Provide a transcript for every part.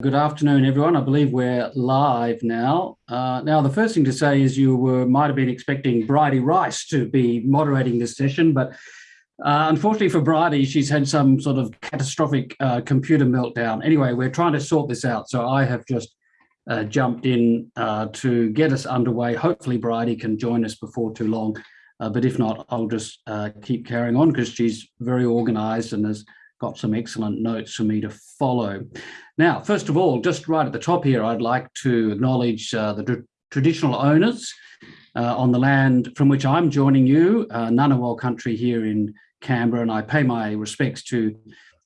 Good afternoon, everyone. I believe we're live now. Uh, now, the first thing to say is you were, might have been expecting Bridie Rice to be moderating this session, but uh, unfortunately for Bridie, she's had some sort of catastrophic uh, computer meltdown. Anyway, we're trying to sort this out, so I have just uh, jumped in uh, to get us underway. Hopefully, Bridie can join us before too long, uh, but if not, I'll just keep carrying on because she's very organised and has got some excellent notes for me to follow. Now, first of all, just right at the top here, I'd like to acknowledge uh, the traditional owners uh, on the land from which I'm joining you, uh, Ngunnawal country here in Canberra, and I pay my respects to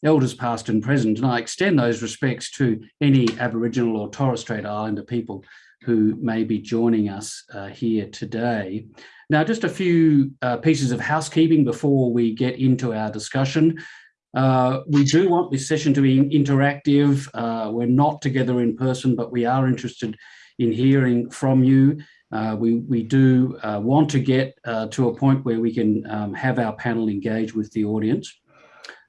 elders past and present, and I extend those respects to any Aboriginal or Torres Strait Islander people who may be joining us uh, here today. Now, just a few uh, pieces of housekeeping before we get into our discussion. Uh, we do want this session to be interactive. Uh, we're not together in person, but we are interested in hearing from you. Uh, we, we do uh, want to get uh, to a point where we can um, have our panel engage with the audience.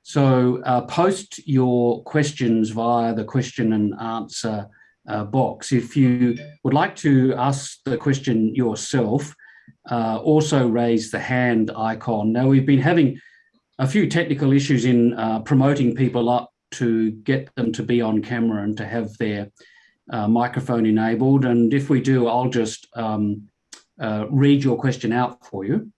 So post your questions via the question and answer box. If you would like to ask the question yourself, also raise the hand icon. Now we've been having a few technical issues in uh, promoting people up to get them to be on camera and to have their uh, microphone enabled. And if we do, I'll just um, uh, read your question out for you.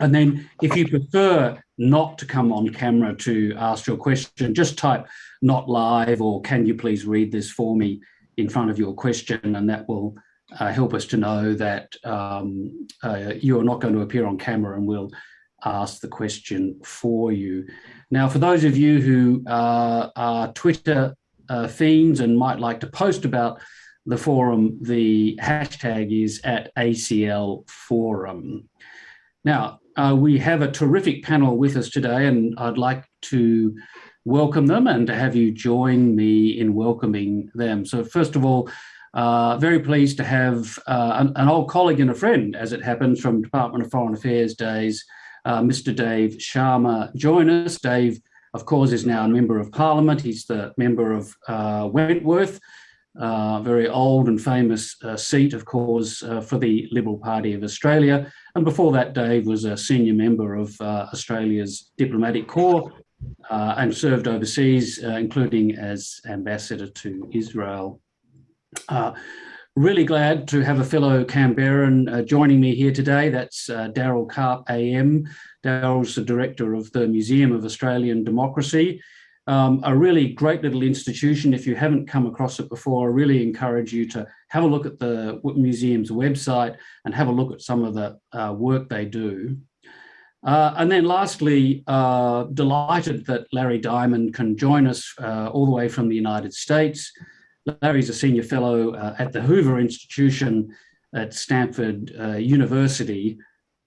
And then if you prefer not to come on camera to ask your question, just type not live or can you please read this for me in front of your question and that will uh, help us to know that um, uh, you are not going to appear on camera and we'll ask the question for you. Now, for those of you who uh, are Twitter uh, fiends and might like to post about the forum, the hashtag is at ACL Forum. Now, uh, we have a terrific panel with us today, and I'd like to welcome them and to have you join me in welcoming them. So first of all, uh, very pleased to have uh, an, an, old colleague and a friend, as it happens, from Department of Foreign Affairs days, uh, Mr. Dave Sharma join us. Dave, of course, is now a member of Parliament. He's the member of uh, Wentworth, uh, very old and famous uh, seat, of course, uh, for the Liberal Party of Australia. And before that, Dave was a senior member of Australia's diplomatic corps and served overseas, including as ambassador to Israel. Really glad to have a fellow Canberran uh, joining me here today. That's uh, Daryl Karp AM. Daryl's the director of the Museum of Australian Democracy. Um, a really great little institution. If you haven't come across it before, I really encourage you to have a look at the museum's website and have a look at some of the uh, work they do. Uh, and then lastly, uh, delighted that Larry Diamond can join us uh, all the way from the United States. Larry's a senior fellow uh, at the Hoover Institution at Stanford uh, University.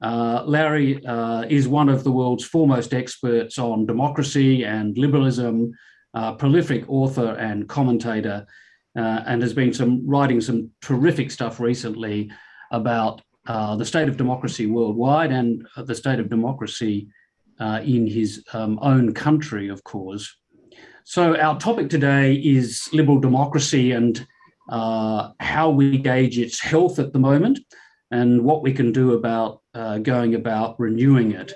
Uh, Larry uh, is one of the world's foremost experts on democracy and liberalism, prolific author and commentator, uh, and has been some writing some terrific stuff recently about uh, the state of democracy worldwide and the state of democracy in his um, own country, of course. So our topic today is liberal democracy and uh, how we gauge its health at the moment and what we can do about uh, going about renewing it.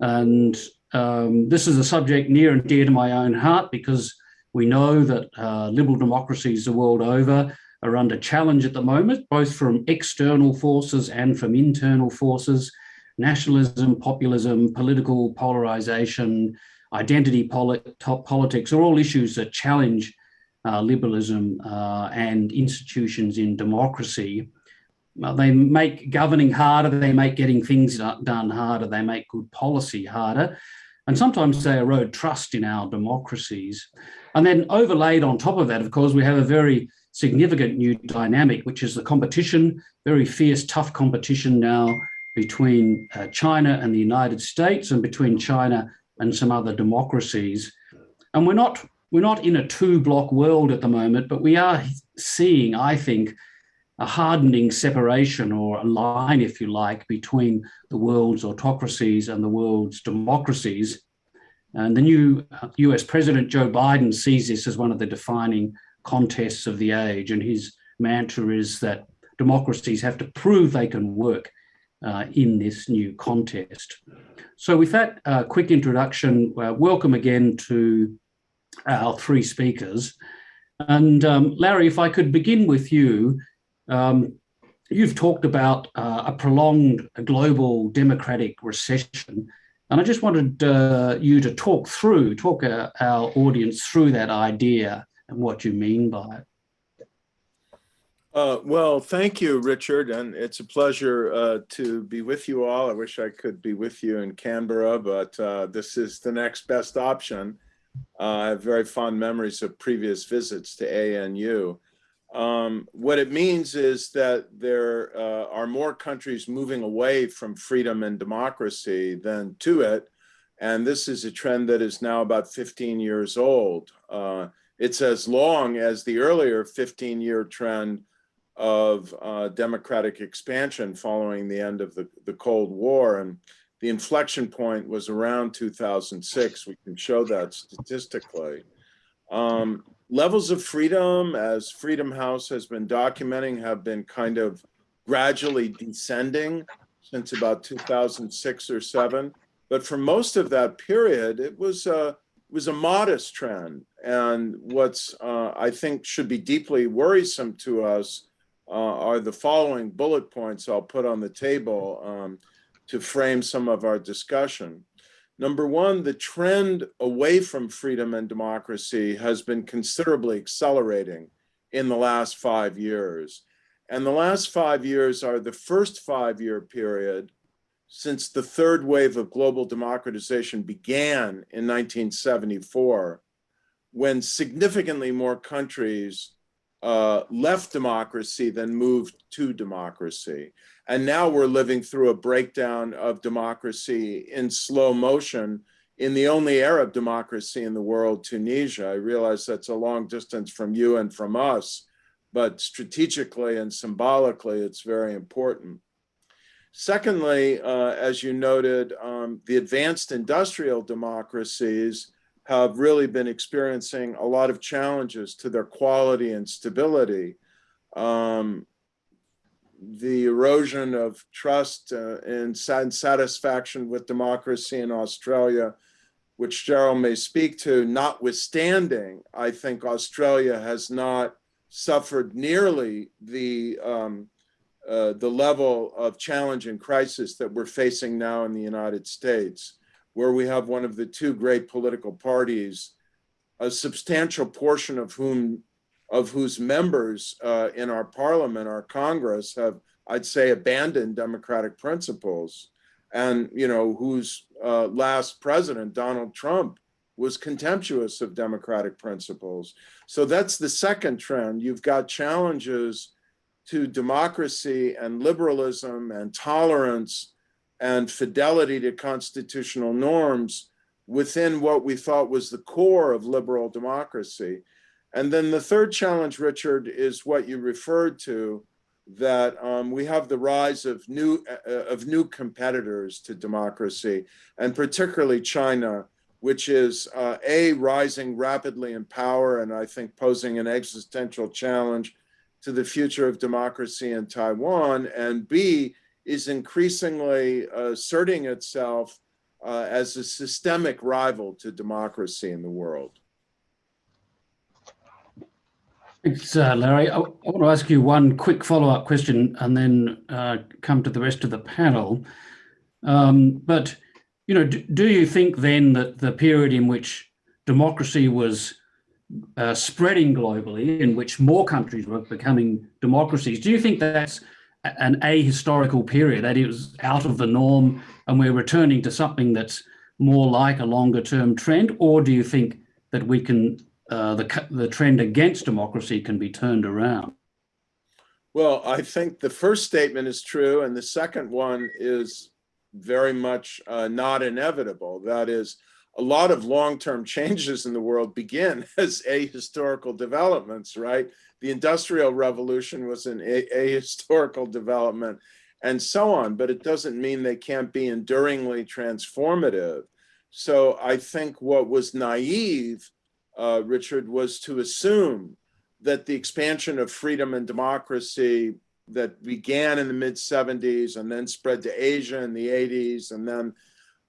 And um, this is a subject near and dear to my own heart because we know that uh, liberal democracies the world over are under challenge at the moment, both from external forces and from internal forces, nationalism, populism, political polarization, identity polit politics are all issues that challenge uh, liberalism uh, and institutions in democracy. Uh, they make governing harder, they make getting things done harder, they make good policy harder, and sometimes they erode trust in our democracies. And then overlaid on top of that, of course, we have a very significant new dynamic, which is the competition, very fierce, tough competition now between uh, China and the United States and between China and some other democracies. And we're not, we're not in a two block world at the moment, but we are seeing, I think, a hardening separation or a line, if you like, between the world's autocracies and the world's democracies. And the new uh, US President Joe Biden sees this as one of the defining contests of the age. And his mantra is that democracies have to prove they can work uh, in this new contest. So with that uh, quick introduction, uh, welcome again to our three speakers. And um, Larry, if I could begin with you, um, you've talked about uh, a prolonged global democratic recession. And I just wanted uh, you to talk through, talk uh, our audience through that idea and what you mean by it. Uh, well, thank you, Richard, and it's a pleasure uh, to be with you all. I wish I could be with you in Canberra, but uh, this is the next best option. Uh, I have very fond memories of previous visits to ANU. Um, what it means is that there uh, are more countries moving away from freedom and democracy than to it, and this is a trend that is now about 15 years old. Uh, it's as long as the earlier 15-year trend of uh, democratic expansion following the end of the, the Cold War. And the inflection point was around 2006. We can show that statistically. Um, levels of freedom, as Freedom House has been documenting, have been kind of gradually descending since about 2006 or seven. But for most of that period, it was a, it was a modest trend. And what's uh, I think should be deeply worrisome to us uh, are the following bullet points I'll put on the table um, to frame some of our discussion. Number one, the trend away from freedom and democracy has been considerably accelerating in the last five years. And the last five years are the first five-year period since the third wave of global democratization began in 1974, when significantly more countries uh, left democracy then moved to democracy. And now we're living through a breakdown of democracy in slow motion in the only Arab democracy in the world, Tunisia. I realize that's a long distance from you and from us, but strategically and symbolically, it's very important. Secondly, uh, as you noted, um, the advanced industrial democracies have really been experiencing a lot of challenges to their quality and stability. Um, the erosion of trust uh, and satisfaction with democracy in Australia, which Gerald may speak to, notwithstanding, I think Australia has not suffered nearly the um, uh, the level of challenge and crisis that we're facing now in the United States where we have one of the two great political parties, a substantial portion of whom of whose members uh, in our parliament, our Congress, have, I'd say, abandoned democratic principles. And, you know, whose uh, last president, Donald Trump, was contemptuous of democratic principles. So that's the second trend. You've got challenges to democracy and liberalism and tolerance and fidelity to constitutional norms within what we thought was the core of liberal democracy. And then the third challenge, Richard, is what you referred to, that um, we have the rise of new uh, of new competitors to democracy, and particularly China, which is uh, a rising rapidly in power, and I think posing an existential challenge to the future of democracy in Taiwan, and B is increasingly asserting itself uh, as a systemic rival to democracy in the world. Thanks, uh, Larry. I, want to ask you one quick follow-up question and then uh, come to the rest of the panel. Um, but, you know, do, do, you think then that the period in which democracy was uh, spreading globally, in which more countries were becoming democracies, do you think that's an ahistorical period, that it was out of the norm and we're returning to something that's more like a longer term trend? Or do you think that we can, uh, the, the trend against democracy can be turned around? Well, I think the first statement is true. And the second one is very much uh, not inevitable. That is, a lot of long-term changes in the world begin as ahistorical developments, right? The Industrial Revolution was an ahistorical development and so on, but it doesn't mean they can't be enduringly transformative. So I think what was naive, uh, Richard, was to assume that the expansion of freedom and democracy that began in the mid 70s and then spread to Asia in the 80s and then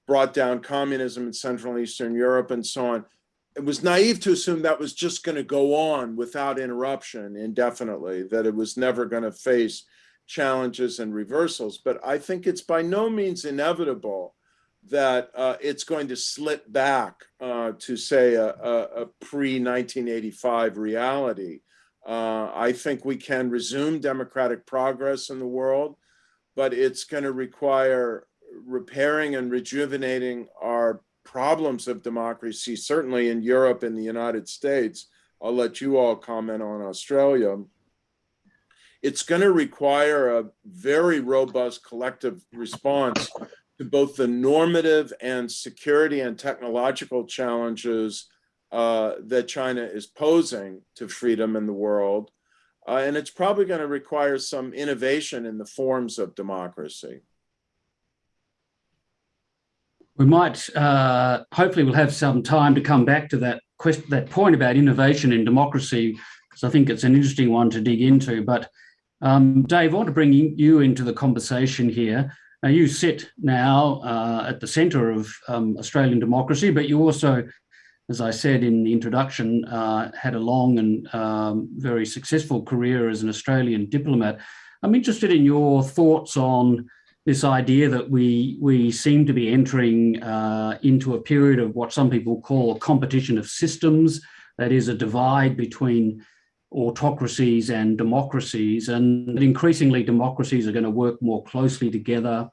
brought down communism in Central and Eastern Europe and so on. It was naive to assume that was just going to go on without interruption indefinitely, that it was never going to face challenges and reversals. But I think it's by no means inevitable that uh, it's going to slip back uh, to, say, a, a, a pre 1985 reality. Uh, I think we can resume democratic progress in the world, but it's going to require repairing and rejuvenating our problems of democracy, certainly in Europe and the United States. I'll let you all comment on Australia. It's going to require a very robust collective response to both the normative and security and technological challenges uh, that China is posing to freedom in the world. Uh, and it's probably going to require some innovation in the forms of democracy. We might, uh, hopefully we'll have some time to come back to that question, that point about innovation in democracy, because I think it's an interesting one to dig into. But um, Dave, I want to bring you into the conversation here. Now you sit now uh, at the centre of um, Australian democracy, but you also, as I said in the introduction, uh, had a long and um, very successful career as an Australian diplomat. I'm interested in your thoughts on this idea that we we seem to be entering uh, into a period of what some people call a competition of systems, that is a divide between autocracies and democracies, and increasingly democracies are going to work more closely together,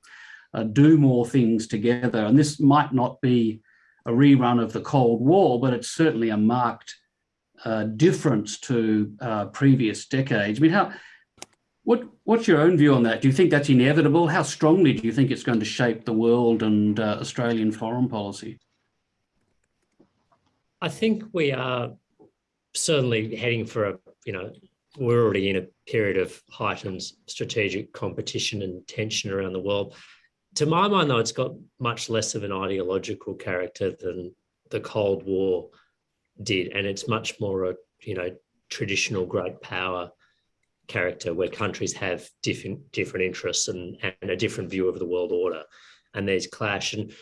uh, do more things together. And this might not be a rerun of the Cold War, but it's certainly a marked uh, difference to uh, previous decades. I mean, how what, what's your own view on that? Do you think that's inevitable? How strongly do you think it's going to shape the world and uh, Australian foreign policy? I think we are certainly heading for a, you know, we're already in a period of heightened strategic competition and tension around the world. To my mind, though, it's got much less of an ideological character than the Cold War did, and it's much more a, you know, traditional great power character where countries have different different interests and, and a different view of the world order and there's clash. And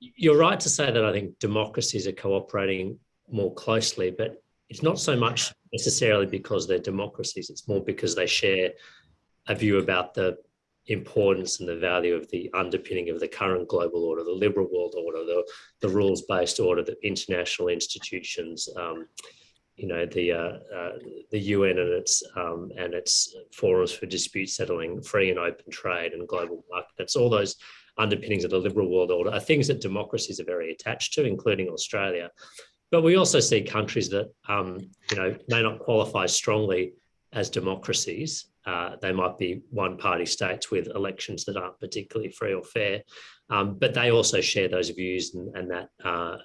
you're right to say that i think democracies are cooperating more closely but it's not so much necessarily because they're democracies. It's more because they share a view about the importance and the value of the underpinning of the current global order the liberal world order the, the rules-based order the international institutions um, you know the uh, uh, the UN and its um, and its forums for dispute settling, free and open trade, and global markets. All those underpinnings of the liberal world order are things that democracies are very attached to, including Australia. But we also see countries that um, you know may not qualify strongly as democracies. Uh, they might be one-party states with elections that aren't particularly free or fair, um, but they also share those views and, and that. Uh,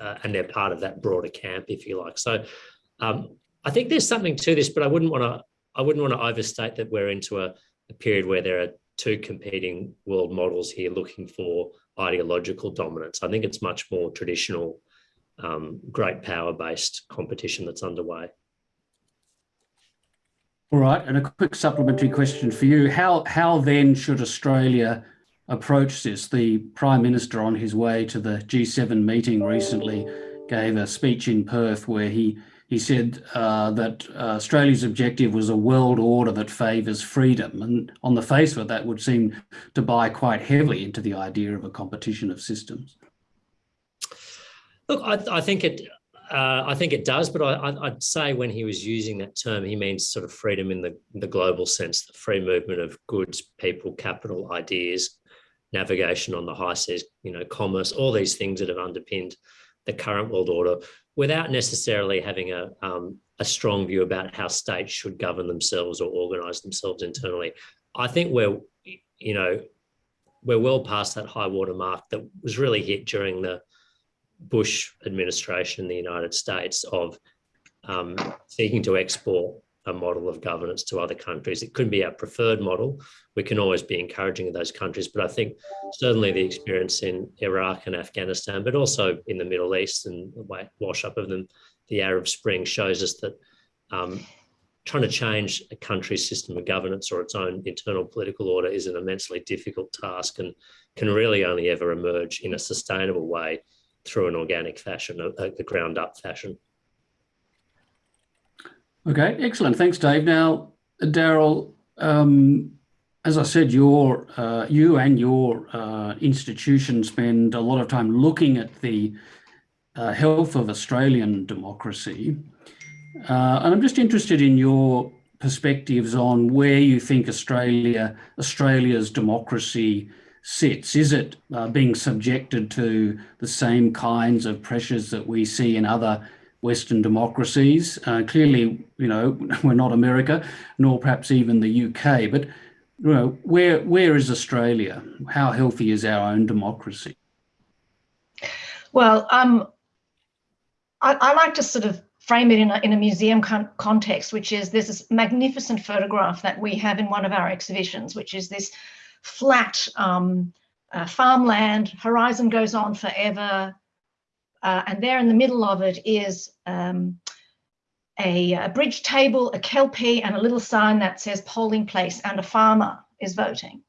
uh, and they're part of that broader camp, if you like. So um, I think there's something to this, but I wouldn't want to. I wouldn't want to overstate that we're into a, a period where there are two competing world models here looking for ideological dominance. I think it's much more traditional, um, great power-based competition that's underway. All right, and a quick supplementary question for you. How, how then should Australia approach this? The Prime Minister on his way to the G7 meeting recently gave a speech in Perth where he he said uh, that uh, Australia's objective was a world order that favours freedom. And on the face of it, that would seem to buy quite heavily into the idea of a competition of systems. Look, I, I think it. Uh, I think it does, but I, would say when he was using that term, he means sort of freedom in the, the global sense, the free movement of goods, people, capital, ideas, navigation on the high seas, you know, commerce, all these things that have underpinned the current world order without necessarily having a, um, a strong view about how states should govern themselves or organize themselves internally. I think we're, you know, we're well past that high water mark that was really hit during the Bush administration in the United States of um, seeking to export a model of governance to other countries. It couldn't be our preferred model. We can always be encouraging of those countries, but I think certainly the experience in Iraq and Afghanistan, but also in the Middle East and the wash up of them, the Arab Spring shows us that um, trying to change a country's system of governance or its own internal political order is an immensely difficult task and can really only ever emerge in a sustainable way through an organic fashion, a, a ground up fashion. Okay, excellent. Thanks, Dave. Now, Daryl, um, as I said, your uh, you and your uh, institution spend a lot of time looking at the uh, health of Australian democracy. Uh, and I'm just interested in your perspectives on where you think Australia, Australia's democracy sits. Is it uh, being subjected to the same kinds of pressures that we see in other Western democracies? Uh, clearly, you know, we're not America, nor perhaps even the UK, but you know, where where is Australia? How healthy is our own democracy? Well, um, I, I like to sort of frame it in a, in a museum con context, which is there's this magnificent photograph that we have in one of our exhibitions, which is this flat um, uh, farmland, horizon goes on forever. Uh, and there in the middle of it is um, a, a, bridge table, a kelpie, and a little sign that says polling place, and a farmer is voting.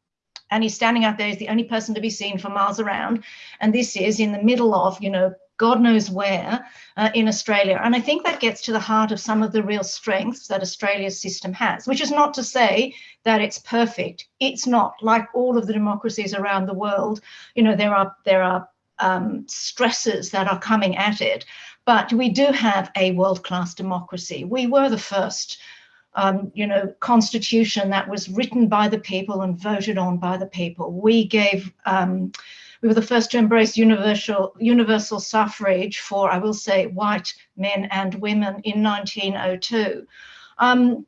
And he's standing out there, he's the only person to be seen for miles around. And this is in the middle of, you know, God knows where uh, in Australia. And I think that gets to the heart of some of the real strengths that Australia's system has, which is not to say that it's perfect. It's not like all of the democracies around the world. You know, there are there are um, stresses that are coming at it, but we do have a world-class democracy. We were the first um, you know, constitution that was written by the people and voted on by the people. We gave um, we were the first to embrace universal, universal suffrage for, I will say, white men and women in 1902. Um,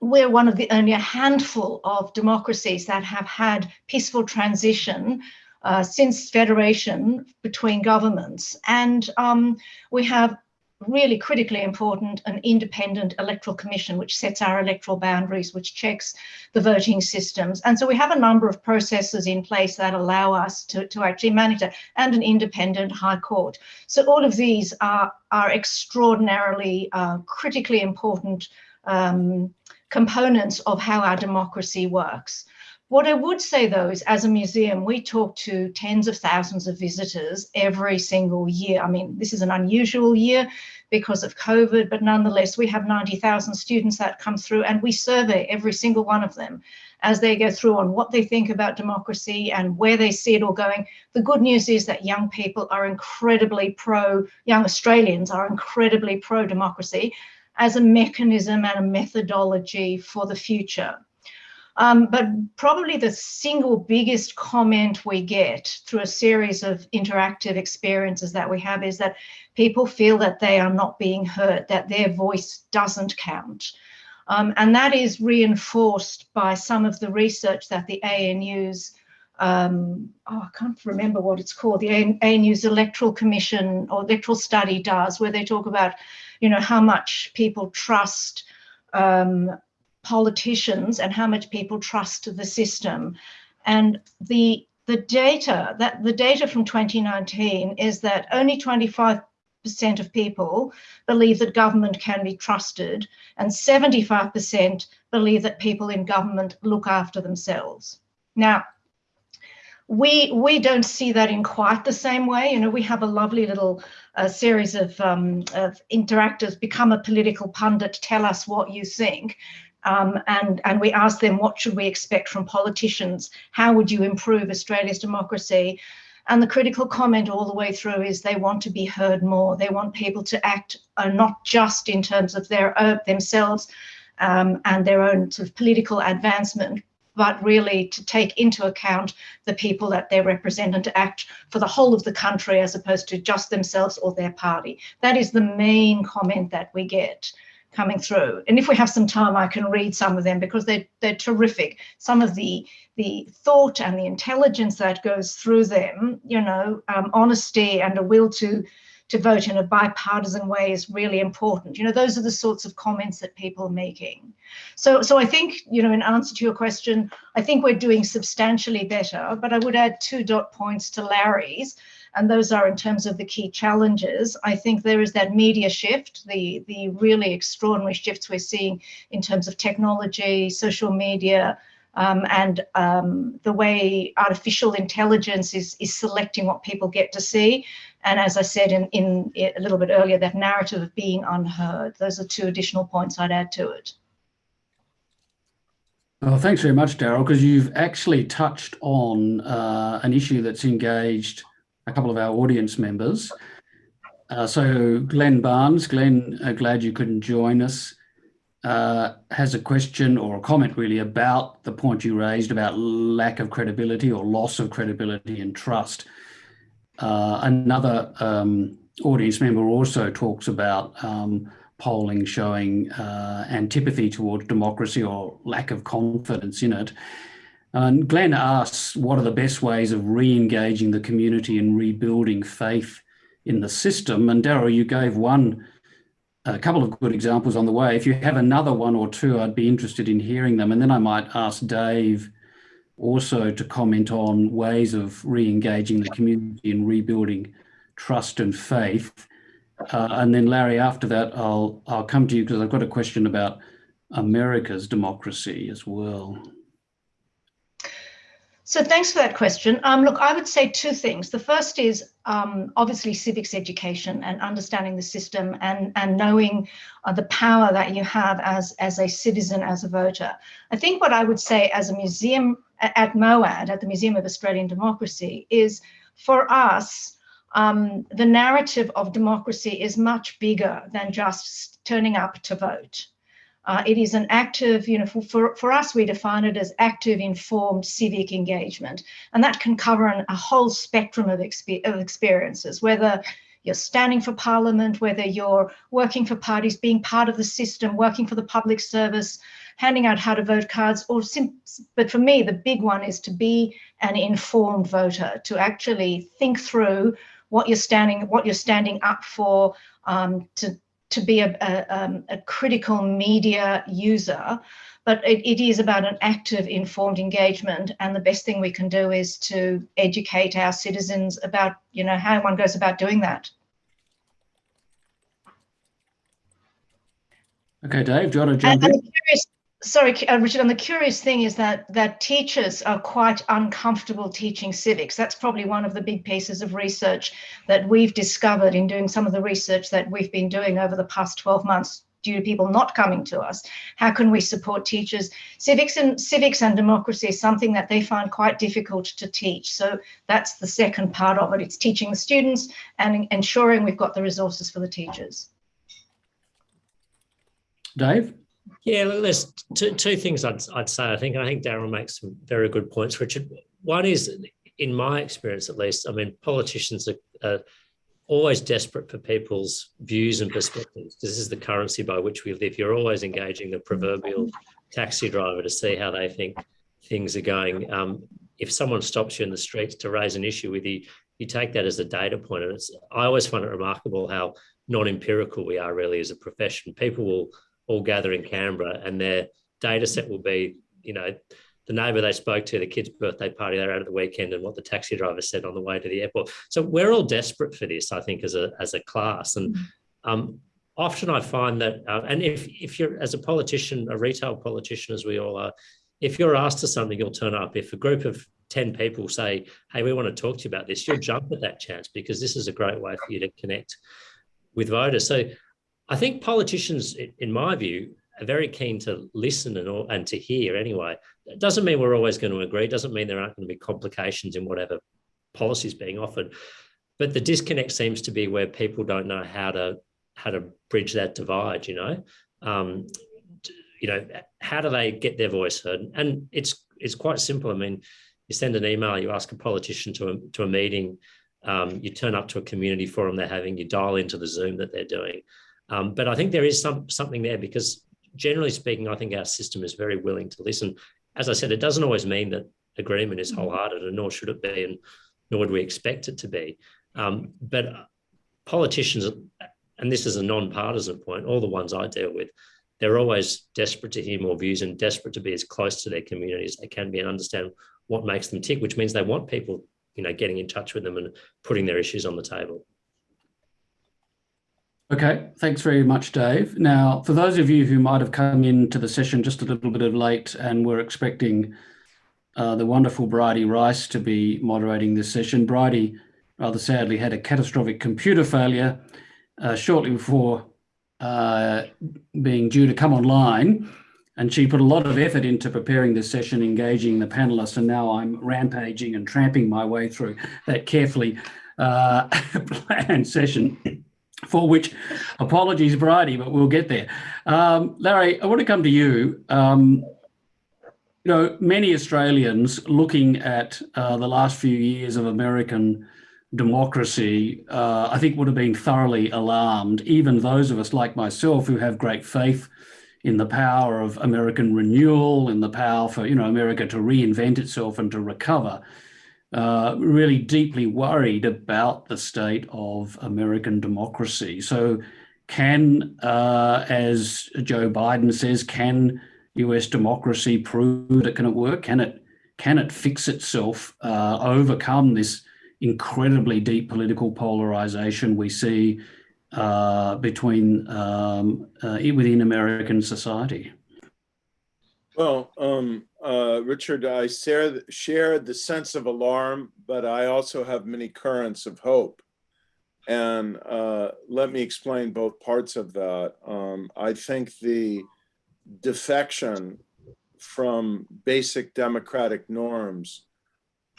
we're one of the only a handful of democracies that have had peaceful transition uh, since federation between governments. And um, we have really critically important an independent electoral commission which sets our electoral boundaries which checks the voting systems. And so we have a number of processes in place that allow us to, to actually manage that and an independent high court. So all of these are are extraordinarily uh, critically important um, components of how our democracy works what I would say though is as a museum, we talk to tens of thousands of visitors every single year. I mean, this is an unusual year because of COVID, but nonetheless, we have 90,000 students that come through and we survey every single one of them as they go through on what they think about democracy and where they see it all going. The good news is that young people are incredibly pro, young Australians are incredibly pro democracy as a mechanism and a methodology for the future. Um, but probably the single biggest comment we get through a series of interactive experiences that we have is that people feel that they are not being heard, that their voice doesn't count. Um, and that is reinforced by some of the research that the ANU's, um, oh, I can't remember what it's called, the ANU's Electoral Commission or Electoral Study does, where they talk about, you know, how much people trust um, politicians and how much people trust the system. And the the data that the data from 2019 is that only 25 percent of people believe that government can be trusted and 75% believe that people in government look after themselves. Now, we we don't see that in quite the same way. You know, we have a lovely little uh, series of, um, of interactors, become a political pundit, tell us what you think. Um, and, and we asked them, what should we expect from politicians? How would you improve Australia's democracy? And the critical comment all the way through is they want to be heard more. They want people to act uh, not just in terms of their uh, themselves um, and their own sort of political advancement, but really to take into account the people that they represent and to act for the whole of the country as opposed to just themselves or their party. That is the main comment that we get coming through. And if we have some time, I can read some of them because they're, they're terrific. Some of the, the thought and the intelligence that goes through them, you know, um, honesty and a will to, to vote in a bipartisan way is really important. You know, those are the sorts of comments that people are making. So, so I think, you know, in answer to your question, I think we're doing substantially better, but I would add two dot points to Larry's. And those are in terms of the key challenges. I think there is that media shift, the, the really extraordinary shifts we're seeing in terms of technology, social media, um, and um, the way artificial intelligence is, is selecting what people get to see. And as I said in, in a little bit earlier, that narrative of being unheard. Those are two additional points I'd add to it. Well, thanks very much, Daryl, because you've actually touched on uh, an issue that's engaged a couple of our audience members. Uh, so Glenn Barnes, Glenn, uh, glad you couldn't join us, uh, has a question or a comment really about the point you raised about lack of credibility or loss of credibility and trust. Uh, another um, audience member also talks about um, polling showing uh, antipathy towards democracy or lack of confidence in it. And Glenn asks, what are the best ways of re-engaging the community and rebuilding faith in the system? And Daryl, you gave one, a couple of good examples on the way. If you have another one or two, I'd be interested in hearing them. And then I might ask Dave also to comment on ways of re-engaging the community and rebuilding trust and faith. Uh, and then Larry, after that, I'll I'll come to you because I've got a question about America's democracy as well. So thanks for that question. Um, look, I would say two things. The first is um, obviously civics education and understanding the system and, and knowing uh, the power that you have as, as a citizen, as a voter. I think what I would say as a museum at MOAD, at the Museum of Australian Democracy, is for us, um, the narrative of democracy is much bigger than just turning up to vote. Uh, it is an active, you know, for, for, us, we define it as active, informed civic engagement. And that can cover an, a whole spectrum of, expe of experiences, whether you're standing for parliament, whether you're working for parties, being part of the system, working for the public service, handing out how to vote cards, or but for me, the big one is to be an informed voter, to actually think through what you're standing, what you're standing up for, um, to to be a, a, um, a critical media user, but it, it is about an active, informed engagement. And the best thing we can do is to educate our citizens about, you know, how one goes about doing that. Okay, Dave, do you want to jump and, in? Curious, sorry, uh, Richard, and the curious thing is that that teachers are quite uncomfortable teaching civics. That's probably one of the big pieces of research that we've discovered in doing some of the research that we've been doing over the past 12 months due to people not coming to us. How can we support teachers? Civics and civics and democracy is something that they find quite difficult to teach. So that's the second part of it. It's teaching the students and ensuring we've got the resources for the teachers. Dave? Yeah, look, there's two, two things I'd, I'd say. I think, I think Daryl makes some very good points, Richard. One is, in my experience at least, I mean, politicians are, are always desperate for people's views and perspectives. This is the currency by which we live. You're always engaging the proverbial taxi driver to see how they think things are going. Um, if someone stops you in the streets to raise an issue with you, you take that as a data point. And it's, I always find it remarkable how non-empirical we are really as a profession. People will all gather in Canberra and their data set will be, you know, the neighbour they spoke to, the kid's birthday party they're at at the weekend and what the taxi driver said on the way to the airport. So we're all desperate for this, I think, as a, as a class. And mm-hmm. um, often I find that, uh, and if, if you're, as a politician, a retail politician, as we all are, if you're asked to something, you'll turn up. If a group of 10 people say, hey, we want to talk to you about this, you'll jump at that chance because this is a great way for you to connect with voters. So I think politicians, in my view, are very keen to listen and, and to hear anyway. It doesn't mean we're always going to agree. It doesn't mean there aren't going to be complications in whatever policy is being offered. But the disconnect seems to be where people don't know how to how to bridge that divide. You know, um, you know, how do they get their voice heard? And it's it's quite simple. I mean, you send an email, you ask a politician to a, to a meeting, um, you turn up to a community forum they're having, you dial into the Zoom that they're doing. Um, but I think there is some something there because generally speaking, I think our system is very willing to listen. As I said, it doesn't always mean that agreement is wholehearted, and nor should it be, and nor would we expect it to be. Um, but politicians, and this is a non-partisan point, all the ones I deal with, they're always desperate to hear more views and desperate to be as close to their community as they can be and understand what makes them tick, which means they want people you know, getting in touch with them and putting their issues on the table. Okay, thanks very much, Dave. Now, for those of you who might have come into the session just a little bit of late and were expecting uh, the wonderful Bridie Rice to be moderating this session, Bridie rather sadly had a catastrophic computer failure uh, shortly before uh, being due to come online. And she put a lot of effort into preparing this session, engaging the panelists, and now I'm rampaging and tramping my way through that carefully uh, planned session for which apologies, Bridie, but we'll get there. Um, Larry, I want to come to you. Um, you know, many Australians looking at uh, the last few years of American democracy, uh, I think would have been thoroughly alarmed. Even those of us like myself who have great faith in the power of American renewal, in the power for you know America to reinvent itself and to recover. Uh, really deeply worried about the state of American democracy. So, can, uh, as Joe Biden says, can U.S. democracy prove that can it work? Can it can it fix itself, uh, overcome this incredibly deep political polarization we see uh, between um, uh, within American society? Well, um, uh, Richard, I share, share the sense of alarm, but I also have many currents of hope. And uh, let me explain both parts of that. Um, I think the defection from basic democratic norms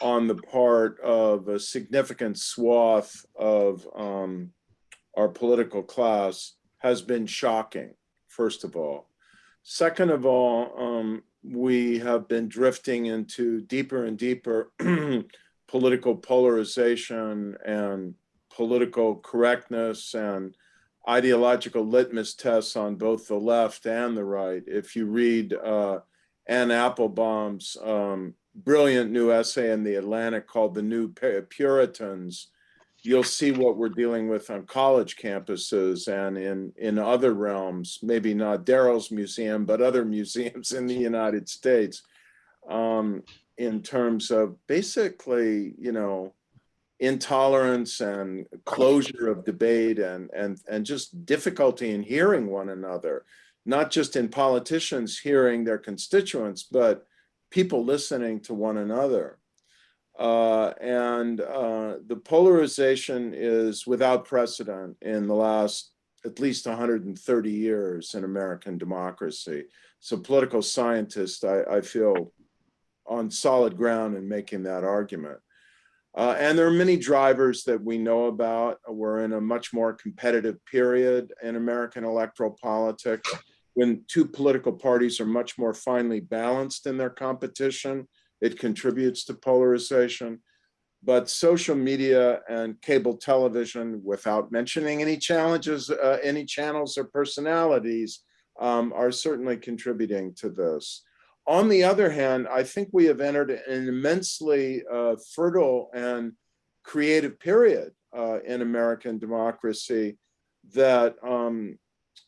on the part of a significant swath of um, our political class has been shocking, first of all. Second of all, um, we have been drifting into deeper and deeper political polarization and political correctness and ideological litmus tests on both the left and the right. If you read uh, Anne Applebaum's um, brilliant new essay in the Atlantic called The New Puritans, you'll see what we're dealing with on college campuses and in, in other realms, maybe not Daryl's museum, but other museums in the United States, um, in terms of basically, you know, intolerance and closure of debate and, and, and just difficulty in hearing one another, not just in politicians hearing their constituents, but people listening to one another. Uh, and uh, the polarization is without precedent in the last at least 130 years in American democracy. So political scientists, I, I feel on solid ground in making that argument. Uh, and there are many drivers that we know about. We're in a much more competitive period in American electoral politics when two political parties are much more finely balanced in their competition it contributes to polarization. But social media and cable television, without mentioning any challenges, uh, any channels or personalities, um, are certainly contributing to this. On the other hand, I think we have entered an immensely uh, fertile and creative period uh, in American democracy that um,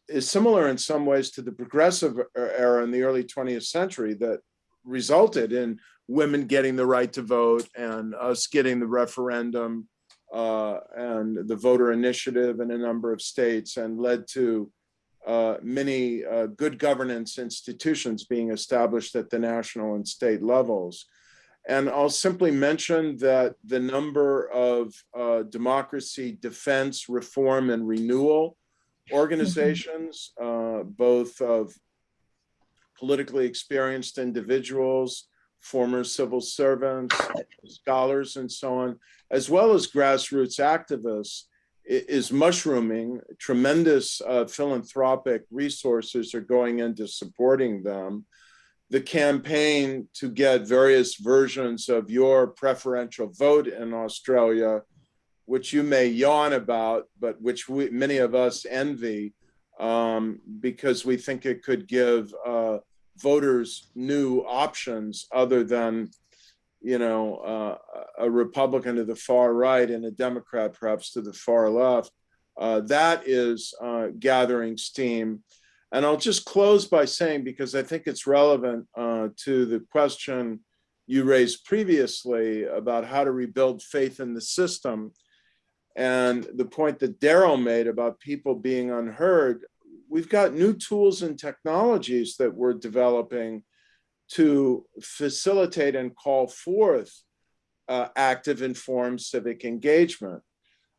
is similar in some ways to the progressive era in the early 20th century that resulted in women getting the right to vote and us getting the referendum uh, and the voter initiative in a number of states and led to uh, many uh, good governance institutions being established at the national and state levels. And I'll simply mention that the number of uh, democracy, defense, reform, and renewal organizations, uh, both of politically experienced individuals, former civil servants, scholars, and so on, as well as grassroots activists, is mushrooming. Tremendous uh, philanthropic resources are going into supporting them. The campaign to get various versions of your preferential vote in Australia, which you may yawn about, but which we, many of us envy um, because we think it could give uh, voters new options other than you know uh, a republican to the far right and a democrat perhaps to the far left uh, that is uh, gathering steam. And i'll just close by saying because i think it's relevant uh, to the question you raised previously about how to rebuild faith in the system and the point that Daryl made about people being unheard, we've got new tools and technologies that we're developing to facilitate and call forth uh, active informed civic engagement.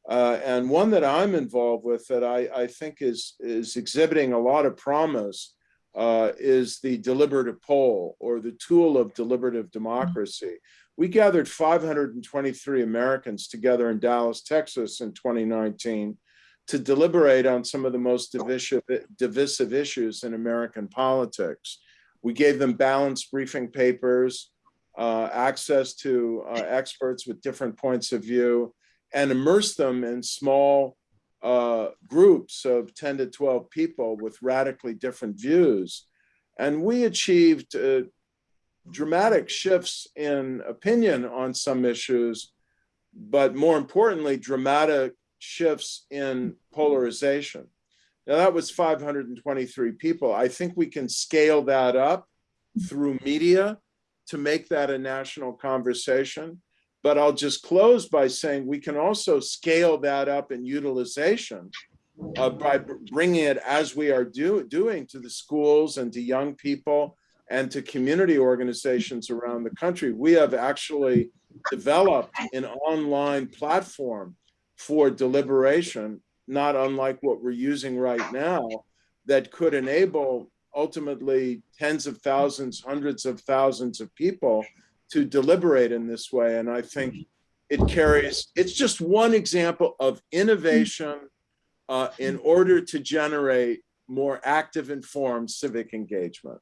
Uh, and one that I'm involved with that I, I, think is, is exhibiting a lot of promise uh, is the deliberative poll or the tool of deliberative democracy. We gathered 523 Americans together in Dallas, Texas in 2019 to deliberate on some of the most divisive, divisive issues in American politics. We gave them balanced briefing papers, uh, access to uh, experts with different points of view, and immerse them in small uh, groups of 10 to 12 people with radically different views. And we achieved uh, dramatic shifts in opinion on some issues, but more importantly, dramatic shifts in polarization. Now that was 523 people. I think we can scale that up through media to make that a national conversation. But I'll just close by saying we can also scale that up in utilization uh, by bringing it as we are do, doing to the schools and to young people and to community organizations around the country. We have actually developed an online platform for deliberation, not unlike what we're using right now, that could enable ultimately tens of thousands, hundreds of thousands of people to deliberate in this way. And I think it carries, it's just one example of innovation uh, in order to generate more active, informed civic engagement.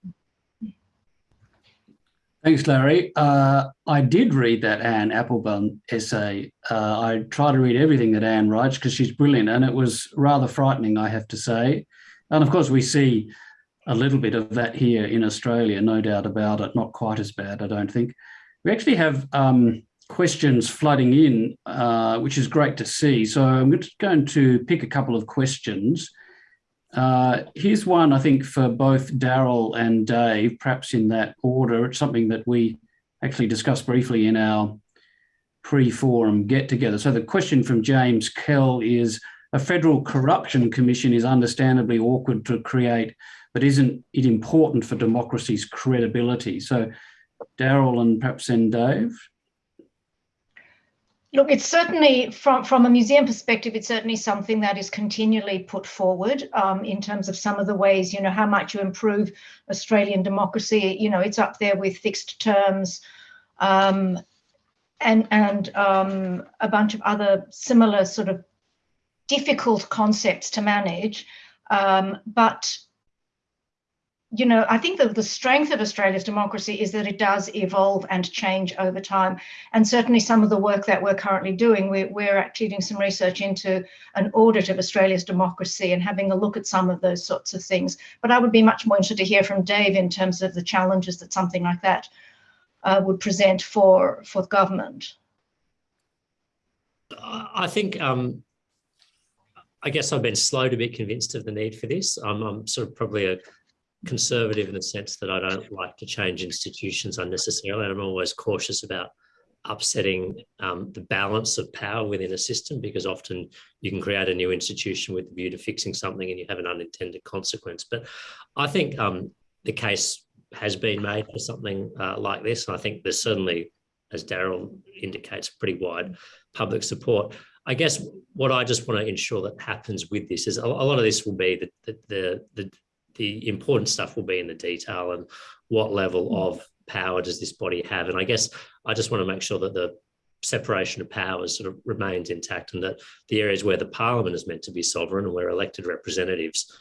Thanks, Larry. Uh, I did read that Anne Applebaum essay. Uh, I try to read everything that Anne writes because she's brilliant and it was rather frightening, I have to say. And of course, we see a little bit of that here in Australia, no doubt about it, not quite as bad, I don't think. We actually have um, questions flooding in, uh, which is great to see. So I'm just going to pick a couple of questions. Uh, here's one, I think, for both Daryl and Dave, perhaps in that order. It's something that we actually discussed briefly in our pre-forum get-together. So the question from James Kell is, a federal corruption commission is understandably awkward to create, but isn't it important for democracy's credibility? So Daryl and perhaps then Dave. Look, it's certainly from, from a museum perspective, it's certainly something that is continually put forward um, in terms of some of the ways, you know, how much you improve Australian democracy. You know, it's up there with fixed terms um, and, and um, a bunch of other similar sort of difficult concepts to manage. Um, but you know, I think that the strength of Australia's democracy is that it does evolve and change over time. And certainly some of the work that we're currently doing, we're, we're actually doing some research into an audit of Australia's democracy and having a look at some of those sorts of things. But I would be much more interested to hear from Dave in terms of the challenges that something like that uh, would present for, for government. I think um, I guess I've been slow to be convinced of the need for this. I'm, I'm sort of probably a conservative in the sense that I don't like to change institutions unnecessarily. And I'm always cautious about upsetting um, the balance of power within a system because often you can create a new institution with the view to fixing something and you have an unintended consequence. But I think um, the case has been made for something uh, like this. And I think there's certainly, as Daryl indicates, pretty wide public support. I guess what I just want to ensure that happens with this is a, lot of this will be the, the, the, the the important stuff will be in the detail and what level mm. of power does this body have. And I guess I just want to make sure that the separation of powers sort of remains intact and that the areas where the parliament is meant to be sovereign and where elected representatives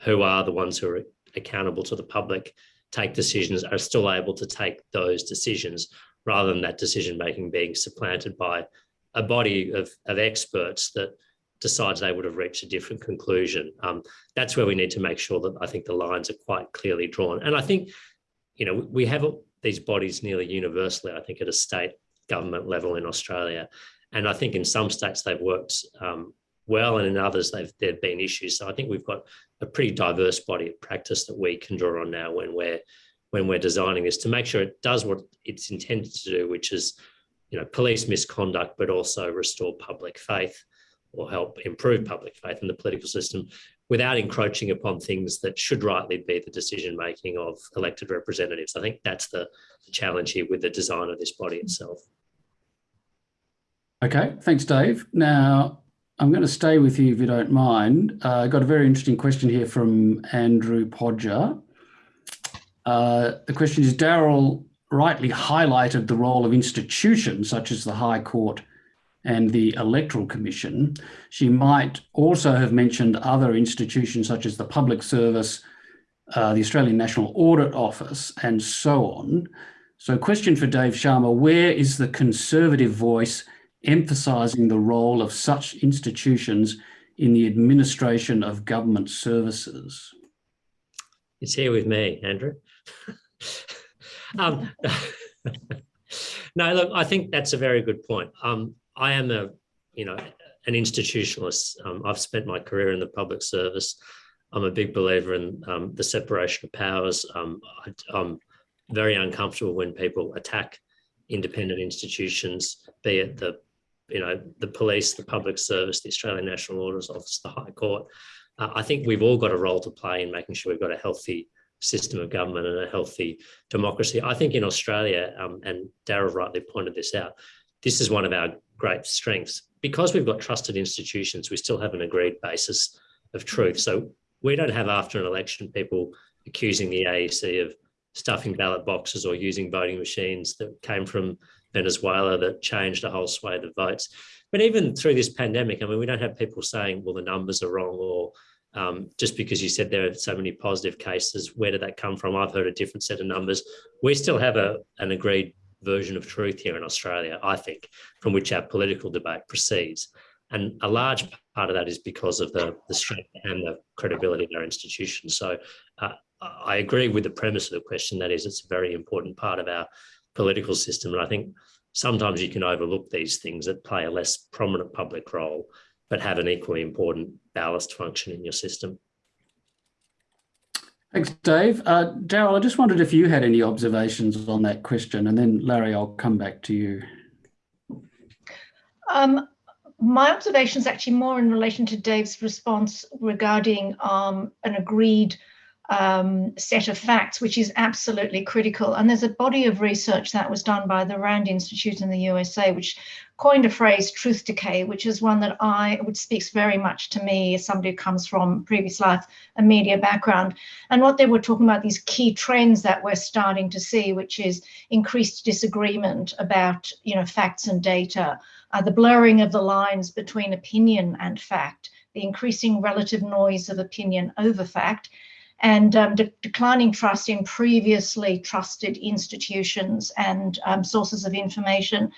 who are the ones who are accountable to the public take decisions are still able to take those decisions rather than that decision making being supplanted by a body of, of experts that decides they would have reached a different conclusion. Um, that's where we need to make sure that I think the lines are quite clearly drawn. And I think, you know, we have these bodies nearly universally, I think, at a state government level in Australia. And I think in some states they've worked um, well, and in others they've there've been issues. So I think we've got a pretty diverse body of practice that we can draw on now when we're when we're designing this to make sure it does what it's intended to do, which is, you know, police misconduct, but also restore public faith or help improve public faith in the political system without encroaching upon things that should rightly be the decision making of elected representatives. I think that's the, challenge here with the design of this body itself. Okay, thanks, Dave. Now, I'm going to stay with you if you don't mind. Uh, I got a very interesting question here from Andrew Podger. Uh, the question is, Daryl rightly highlighted the role of institutions such as the High Court and the Electoral Commission. She might also have mentioned other institutions such as the Public Service, uh, the Australian National Audit Office, and so on. So question for Dave Sharma, where is the Conservative voice emphasising the role of such institutions in the administration of government services? It's here with me, Andrew. um, no, look, I think that's a very good point. Um, I am a, you know, an institutionalist. Um, I've spent my career in the public service. I'm a big believer in um, the separation of powers. Um, I, am very uncomfortable when people attack independent institutions, be it the, you know, the police, the public service, the Australian National Audit Office, the High Court. Uh, I think we've all got a role to play in making sure we've got a healthy system of government and a healthy democracy. I think in Australia, um, and Daryl rightly pointed this out, this is one of our great strengths. Because we've got trusted institutions, we still have an agreed basis of truth. So we don't have after an election people accusing the AEC of stuffing ballot boxes or using voting machines that came from Venezuela that changed a whole swathe of votes. But even through this pandemic, I mean, we don't have people saying, well, the numbers are wrong or um, just because you said there are so many positive cases, where did that come from? I've heard a different set of numbers. We still have a, an agreed version of truth here in Australia, I think, from which our political debate proceeds. And a large part of that is because of the, the strength and the credibility of our institutions. So uh, I agree with the premise of the question, that is, it's a very important part of our political system. And I think sometimes you can overlook these things that play a less prominent public role, but have an equally important ballast function in your system. Thanks, Dave. Uh, Daryl, I just wondered if you had any observations on that question, and then Larry, I'll come back to you. Um, my observation is actually more in relation to Dave's response regarding um, an agreed um, set of facts, which is absolutely critical. And there's a body of research that was done by the Rand Institute in the USA, which coined a phrase, truth decay, which is one that I, which speaks very much to me as somebody who comes from previous life, a media background. And what they were talking about, these key trends that we're starting to see, which is increased disagreement about, you know, facts and data, uh, the blurring of the lines between opinion and fact, the increasing relative noise of opinion over fact, and um, de declining trust in previously trusted institutions and um, sources of information.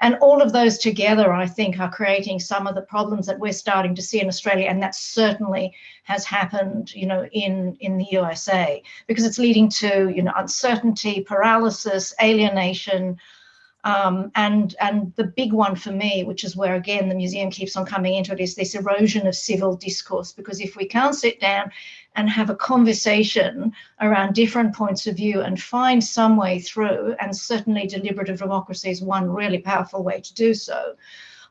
And all of those together, I think, are creating some of the problems that we're starting to see in Australia. And that certainly has happened, you know, in, in the USA, because it's leading to, you know, uncertainty, paralysis, alienation, um, and and the big one for me, which is where again the museum keeps on coming into it, is this erosion of civil discourse. Because if we can't sit down and have a conversation around different points of view and find some way through, and certainly deliberative democracy is one really powerful way to do so.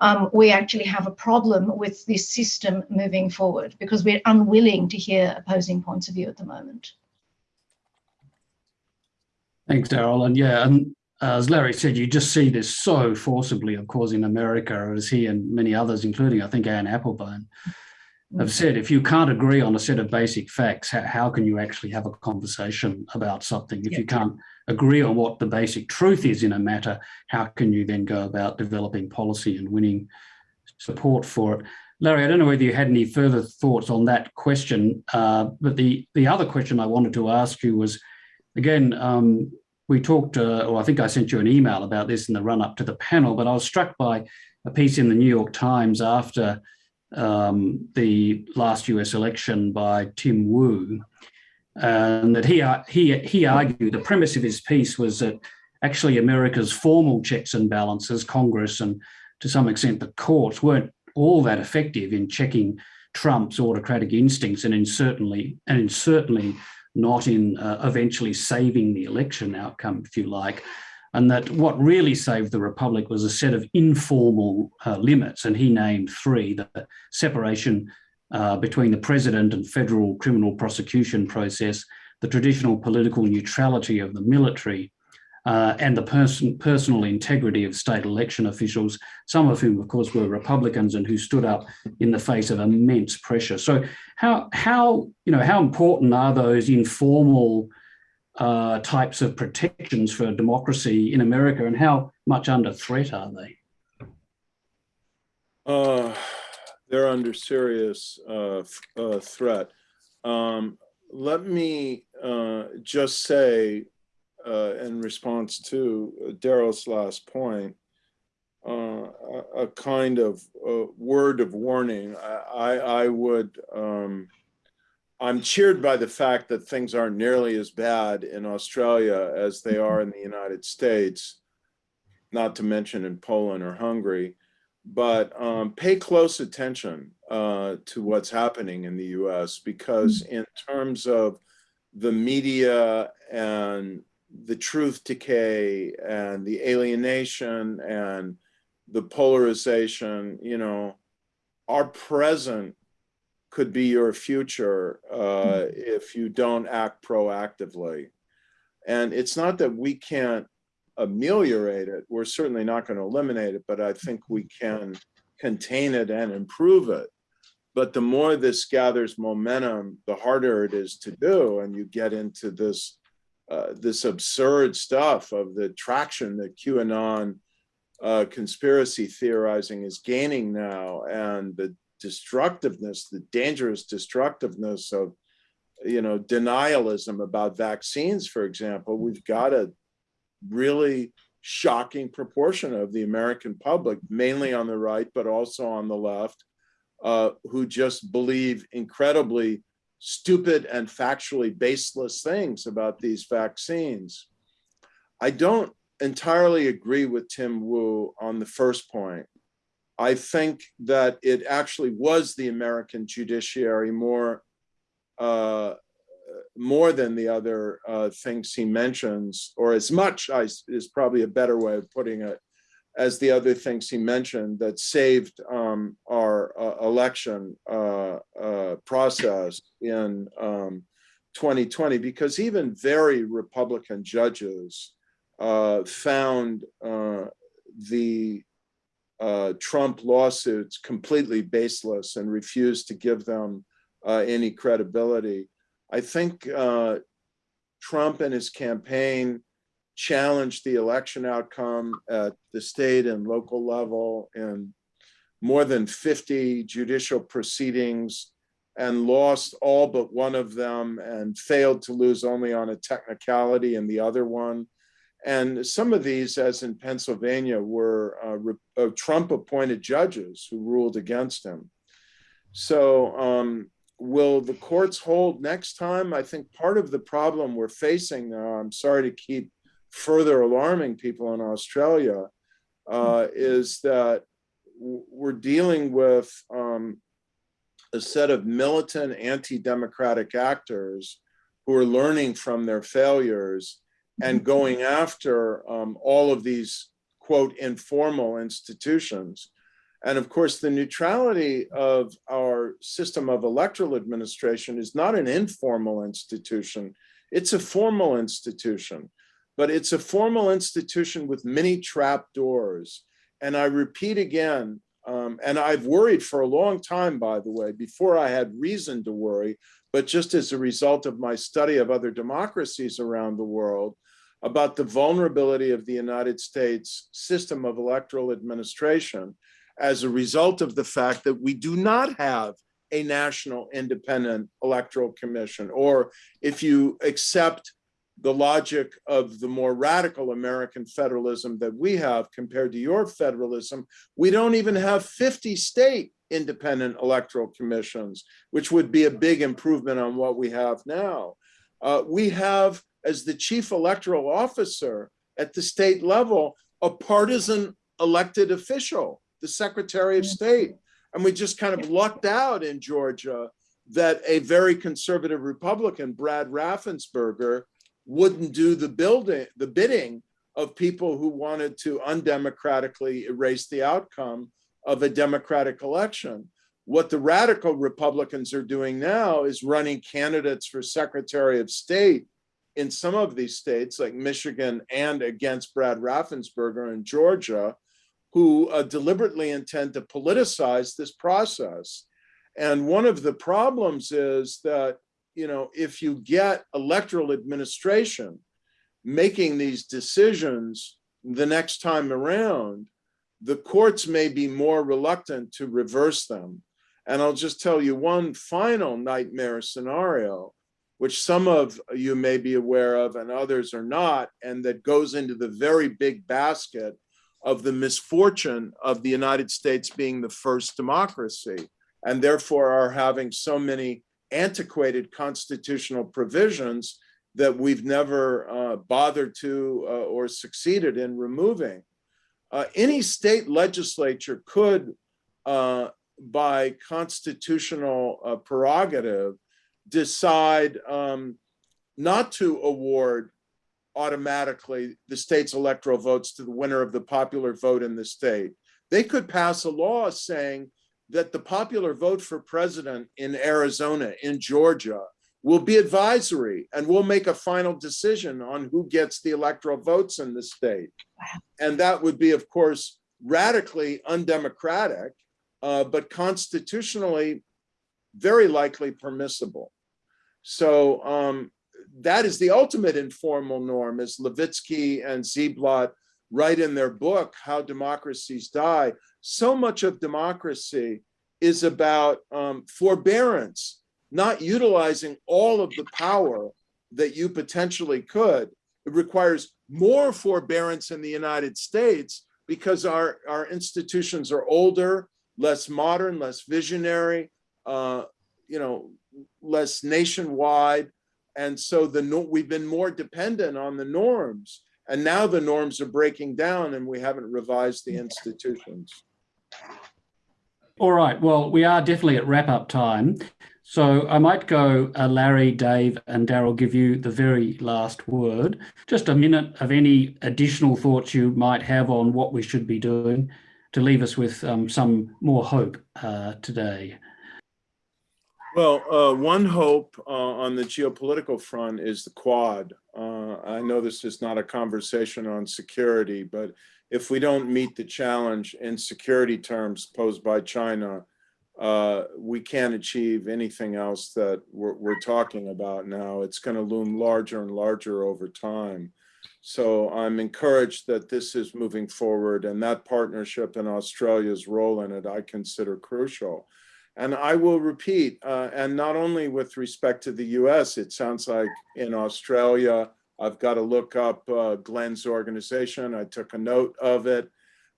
Um, we actually have a problem with this system moving forward because we're unwilling to hear opposing points of view at the moment. Thanks, Daryl. And yeah, and as Larry said, you just see this so forcibly, of course, in America, as he and many others, including I think Anne Applebaum, have said. If you can't agree on a set of basic facts, how, how can you actually have a conversation about something? If you can't agree on what the basic truth is in a matter, how can you then go about developing policy and winning support for it? Larry, I don't know whether you had any further thoughts on that question, uh, but the, the other question I wanted to ask you was, again, um, we talked, uh, or I think I sent you an email about this in the run up to the panel, but I was struck by a piece in the New York Times after um, the last US election by Tim Wu, and that he, he, he argued the premise of his piece was that actually America's formal checks and balances, Congress and to some extent the courts weren't all that effective in checking Trump's autocratic instincts and in certainly and in certainly not in uh, eventually saving the election outcome, if you like. And that what really saved the Republic was a set of informal uh, limits, and he named three the separation uh, between the president and federal criminal prosecution process, the traditional political neutrality of the military, uh, and the person, personal integrity of state election officials, some of whom, of course, were Republicans and who stood up in the face of immense pressure. So, how how you know how important are those informal uh, types of protections for democracy in America, and how much under threat are they? Uh, they're under serious uh, uh, threat. Um, let me uh, just say uh, in response to Daryl's last point, uh, a, a, kind of uh, word of warning. I, I, I would, um, I'm cheered by the fact that things aren't nearly as bad in Australia as they are in the United States, not to mention in Poland or Hungary. But um, pay close attention uh, to what's happening in the US because in terms of the media and the truth decay and the alienation and the polarization, you know, our present could be your future uh, if you don't act proactively. And it's not that we can't ameliorate it. We're certainly not going to eliminate it, but I think we can contain it and improve it. But the more this gathers momentum, the harder it is to do. And you get into this uh, this absurd stuff of the traction that QAnon uh, conspiracy theorizing is gaining now and the destructiveness, the dangerous destructiveness of, you know, denialism about vaccines, for example, we've got a really shocking proportion of the American public, mainly on the right, but also on the left, uh, who just believe incredibly stupid and factually baseless things about these vaccines. I don't entirely agree with Tim Wu on the first point. I think that it actually was the American judiciary more uh, more than the other uh, things he mentions, or as much as is probably a better way of putting it, as the other things he mentioned that saved um, our uh, election uh, uh, process in um, 2020, because even very Republican judges uh, found uh, the uh, Trump lawsuits completely baseless and refused to give them any credibility. I think Trump and his campaign challenged the election outcome at the state and local level in more than 50 judicial proceedings and lost all but one of them and failed to lose only on a technicality in the other one. And some of these, as in Pennsylvania, were uh, uh, Trump appointed judges who ruled against him. So um, will the courts hold next time? I think part of the problem we're facing now, I'm sorry to keep further alarming people in Australia uh, is that we're dealing with um, a set of militant anti-democratic actors who are learning from their failures and going after um, all of these quote informal institutions. And of course, the neutrality of our system of electoral administration is not an informal institution. It's a formal institution but it's a formal institution with many trap doors. And I repeat again, um, and I've worried for a long time, by the way, before I had reason to worry, but just as a result of my study of other democracies around the world, about the vulnerability of the United States system of electoral administration as a result of the fact that we do not have a national independent electoral commission, or if you accept the logic of the more radical American federalism that we have compared to your federalism, we don't even have 50 state independent electoral commissions, which would be a big improvement on what we have now. Uh, we have, as the chief electoral officer at the state level, a partisan elected official, the Secretary of State. And we just kind of lucked out in Georgia that a very conservative Republican, Brad Raffensperger, wouldn't do the building, the bidding of people who wanted to undemocratically erase the outcome of a democratic election. What the radical Republicans are doing now is running candidates for Secretary of State in some of these states like Michigan and against Brad Raffensperger in Georgia, who uh, deliberately intend to politicize this process. And one of the problems is that, you know, if you get electoral administration making these decisions the next time around, the courts may be more reluctant to reverse them. And I'll just tell you one final nightmare scenario, which some of you may be aware of and others are not, and that goes into the very big basket of the misfortune of the United States being the first democracy, and therefore are having so many antiquated constitutional provisions that we've never uh, bothered to uh, or succeeded in removing. Uh, any state legislature could, uh, by constitutional uh, prerogative, decide um, not to award automatically the state's electoral votes to the winner of the popular vote in the state. They could pass a law saying that the popular vote for president in Arizona, in Georgia, will be advisory and we'll make a final decision on who gets the electoral votes in the state. And that would be, of course, radically undemocratic, uh, but constitutionally very likely permissible. So um, that is the ultimate informal norm, as Levitsky and Ziblatt write in their book, How Democracies Die. So much of democracy is about um, forbearance, not utilizing all of the power that you potentially could. It requires more forbearance in the United States because our, our institutions are older, less modern, less visionary, uh, you know, less nationwide. And so the we've been more dependent on the norms. And now the norms are breaking down and we haven't revised the institutions. All right. Well, we are definitely at wrap up time. So I might go uh, Larry, Dave, and Daryl give you the very last word. Just a minute of any additional thoughts you might have on what we should be doing to leave us with um, some more hope uh, today. Well, uh, one hope uh, on the geopolitical front is the Quad. Uh, I know this is not a conversation on security, but if we don't meet the challenge in security terms posed by China, uh, we can't achieve anything else that we're, we're talking about now. It's going to loom larger and larger over time. So I'm encouraged that this is moving forward and that partnership and Australia's role in it, I consider crucial. And I will repeat, uh, and not only with respect to the US, it sounds like in Australia, I've got to look up uh, Glenn's organization. I took a note of it.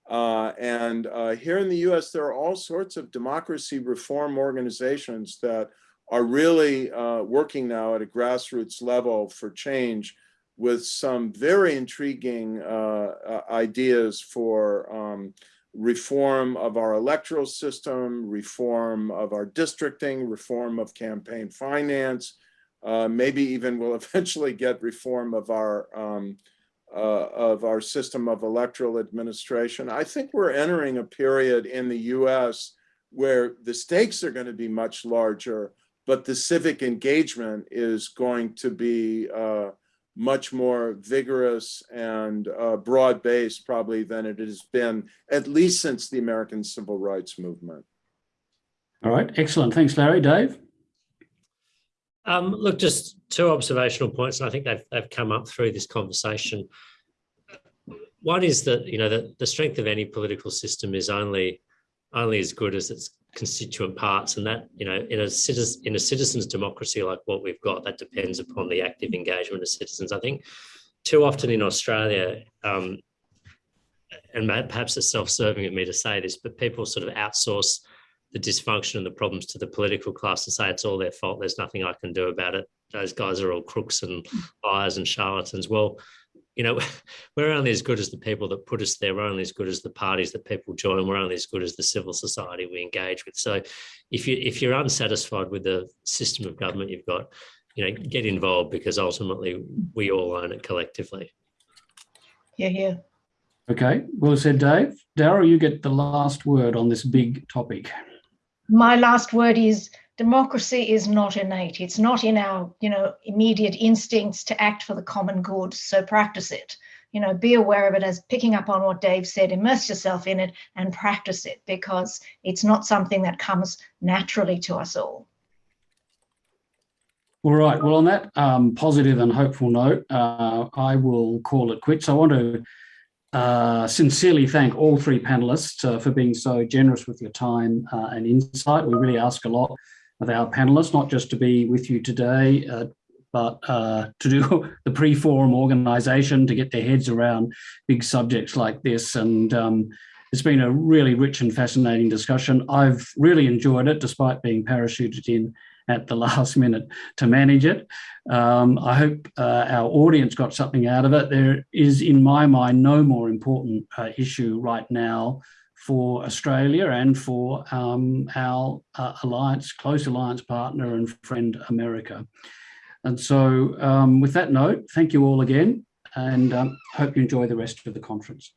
Uh, and uh, here in the US, there are all sorts of democracy reform organizations that are really uh, working now at a grassroots level for change with some very intriguing uh, ideas for um, reform of our electoral system, reform of our districting, reform of campaign finance, uh, maybe even we'll eventually get reform of our um, uh, of our system of electoral administration. I think we're entering a period in the US where the stakes are going to be much larger, but the civic engagement is going to be uh, much more vigorous and uh, broad-based probably than it has been, at least since the American Civil Rights Movement. All right, excellent. Thanks, Larry. Dave? Um, look, just two observational points, and I think they've, they've come up through this conversation. One is that, you know, the, the strength of any political system is only only as good as its constituent parts and that you know in a citizen in a citizens democracy like what we've got that depends upon the active engagement of citizens i think too often in australia um, and perhaps it's self-serving of me to say this but people sort of outsource the dysfunction and the problems to the political class and say it's all their fault. There's nothing I can do about it. Those guys are all crooks and liars and charlatans. Well, you know, we're only as good as the people that put us there. We're only as good as the parties that people join. We're only as good as the civil society we engage with. So if you if you're unsatisfied with the system of government you've got, you know, get involved because ultimately we all own it collectively. Yeah, yeah. Okay, well said, Dave. Daryl, you get the last word on this big topic. My last word is democracy is not innate. It's not in our, you know, immediate instincts to act for the common good. So practice it. You know, be aware of it as picking up on what Dave said, immerse yourself in it and practice it because it's not something that comes naturally to us all. All right. Well, on that um, positive and hopeful note, uh, I will call it quits. I want to uh, sincerely thank all three panelists uh, for being so generous with your time uh, and insight. We really ask a lot of our panelists, not just to be with you today, uh, but uh, to do the pre-forum organisation, to get their heads around big subjects like this. And um, it's been a really rich and fascinating discussion. I've really enjoyed it, despite being parachuted in at the last minute to manage it. Um, I hope uh, our audience got something out of it. There is, in my mind, no more important uh, issue right now for Australia and for um, our uh, alliance, close alliance partner and friend America. And so um, with that note, thank you all again and um, hope you enjoy the rest of the conference.